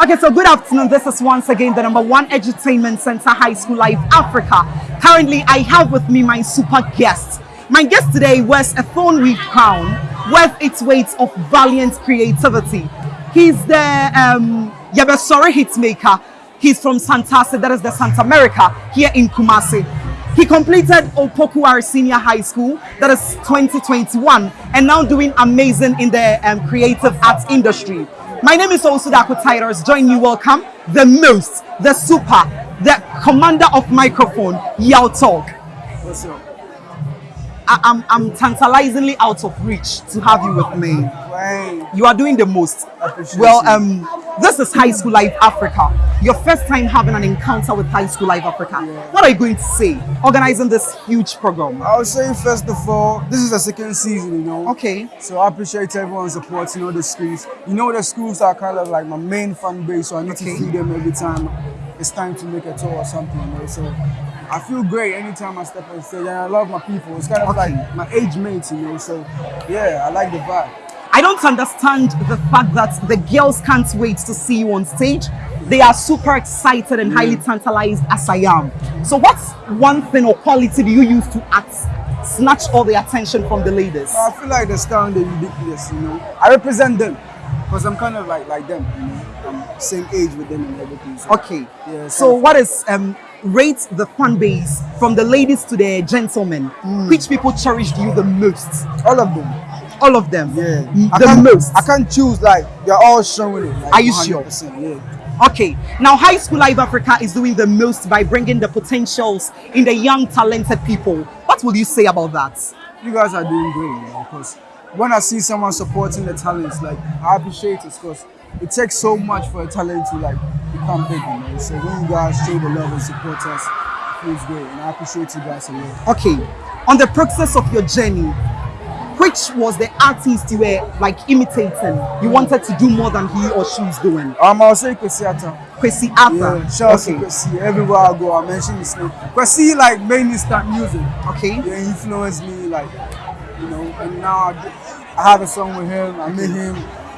Okay, so good afternoon. This is once again the number one edutainment center, High School Life Africa. Currently, I have with me my super guest. My guest today wears a thorn weave crown worth its weight of valiant creativity. He's the um, Yabesore hitmaker. He's from Santasi, that is the Santa America, here in Kumasi. He completed Opoku Ware Senior High School, that is 2021, and now doing amazing in the um, creative arts industry. My name is Osudako Titus. Join me welcome the most, the super, the commander of microphone, Yaw Tog. What's up? I, I'm, I'm tantalizingly out of reach to have you with me. Right. You are doing the most. Well, um, this is High School Life Africa. Your first time having an encounter with High School Life Africa. What are you going to say? Organizing this huge program. I'll say first of all, this is the second season, you know. Okay. So I appreciate everyone supporting all the schools. You know the schools are kind of like my main fan base, so I need Okay. to see them every time it's time to make a tour or something, you know. So I feel great anytime I step on stage and I love my people. It's kind of Okay. like my age mates, you know. So yeah, I like the vibe. I don't understand the fact that the girls can't wait to see you on stage. They are super excited and highly tantalized as I am. So, what's one thing or quality do you use to act, snatch all the attention from the ladies? I feel like the sound is ridiculous, you know. I represent them because I'm kind of like like them, you know. I'm same age with them and everything. So, Okay. Yeah, so, so- what is um rate the fan base from the ladies to the gentlemen? Hmm. Which people cherished you the most? all of them. All of them. Yeah, The can't- most. I can't choose like they're all showing it. Like, Are you sure? 100%, Yeah. Okay, now High School Live Africa is doing the most by bringing the potentials in the young, talented people. What will you say about that? You guys are doing great, you know, because when I see someone supporting the talents, like I appreciate it because it takes so much for a talent to like become big, you know. So when you guys show the love and support us, it feels great, and I appreciate you guys a lot. Okay, on the process of your journey, which was the artist you were like imitating? You wanted to do more than he or she is doing? Um, I'll say Kwesi Arthur. Kwesi Arthur. Yeah, shout out to. Kwesi. Everywhere I go, I mention his name. Kwesi like made me start music. Okay. Yeah, he influenced me like, you know, and now I, get- I have a song with him. I met him,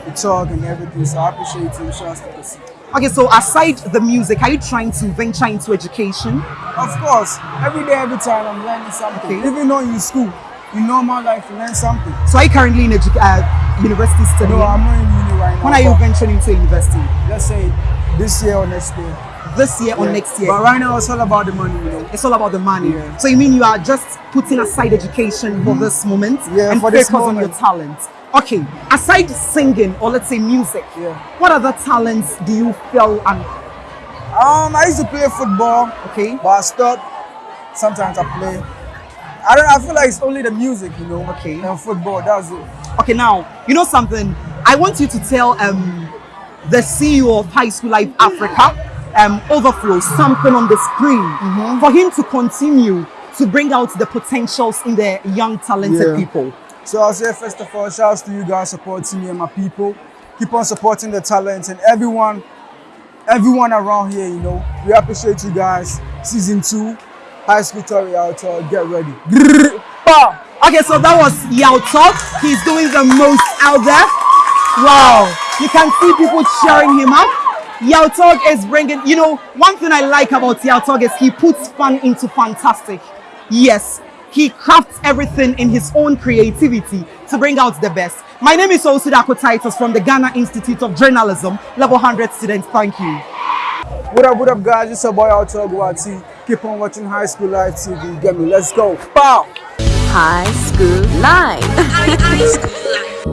we talk and everything. So I appreciate him. Shout out to Kwesi. Okay, so aside the music, are you trying to venture into education? Of course, every day, every time I'm learning something. Okay. Even though in school, in normal life, you learn something. So are you currently in edu- uh, university studying? No, I'm not in uni right now. when are you venturing into university? Let's say this year or next year. This year or next year? But right now, it's all about the money, you know. It's all about the money. Yeah. So you mean you are just putting aside education for this moment Yeah, and for focus this on your talent? Okay, aside singing or let's say music, Yeah. what other talents do you feel and Um, I used to play football, okay? but I stopped. Sometimes I play. I don't. I feel like it's only the music, you know. Okay. And football. That's it. Okay, now you know something. I want you to tell um the CEO of High School Life Africa, um, Overflow, something on the screen Mm-hmm. for him to continue to bring out the potentials in the young talented Yeah. people. So I'll say first of all, shouts to you guys supporting me and my people. Keep on supporting the talent and everyone, everyone around here. You know, we appreciate you guys. Season two, high school Tori out. Get ready. Wow. Okay, so that was Yaw Tog. He's doing the most out there. Wow. You can see people cheering him up. Yaw Tog is bringing, you know, one thing I like about Yaw Tog is he puts fun into fantastic. Yes, he crafts everything in his own creativity to bring out the best. My name is Osudako Titus from the Ghana Institute of Journalism, level 100 students. Thank you. What up, what up, guys? It's your boy out Guati. Keep on watching High School Live TV. Get me. Let's go. Pow. High School Live. High School Life.